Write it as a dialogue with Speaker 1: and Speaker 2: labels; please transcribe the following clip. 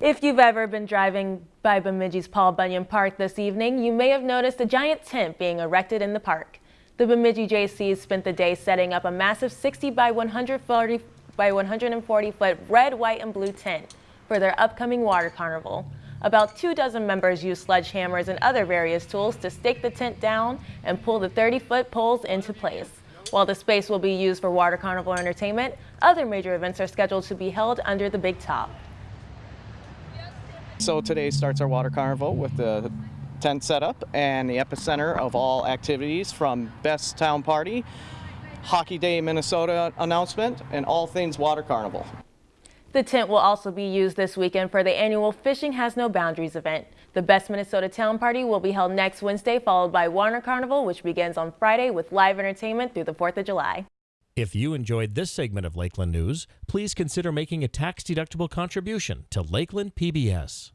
Speaker 1: If you've ever been driving by Bemidji's Paul Bunyan Park this evening, you may have noticed a giant tent being erected in the park. The Bemidji Jaycees spent the day setting up a massive 60 by 140 by 140 foot red, white, and blue tent for their upcoming water carnival. About two dozen members used sledgehammers and other various tools to stake the tent down and pull the 30 foot poles into place. While the space will be used for water carnival entertainment, other major events are scheduled to be held under the big top.
Speaker 2: So today starts our water carnival with the tent setup and the epicenter of all activities from Best Town Party, Hockey Day Minnesota announcement, and all things water carnival.
Speaker 1: The tent will also be used this weekend for the annual Fishing Has No Boundaries event. The Best Minnesota Town Party will be held next Wednesday, followed by Water Carnival, which begins on Friday with live entertainment through the 4th of July.
Speaker 3: If you enjoyed this segment of Lakeland News, please consider making a tax-deductible contribution to Lakeland PBS.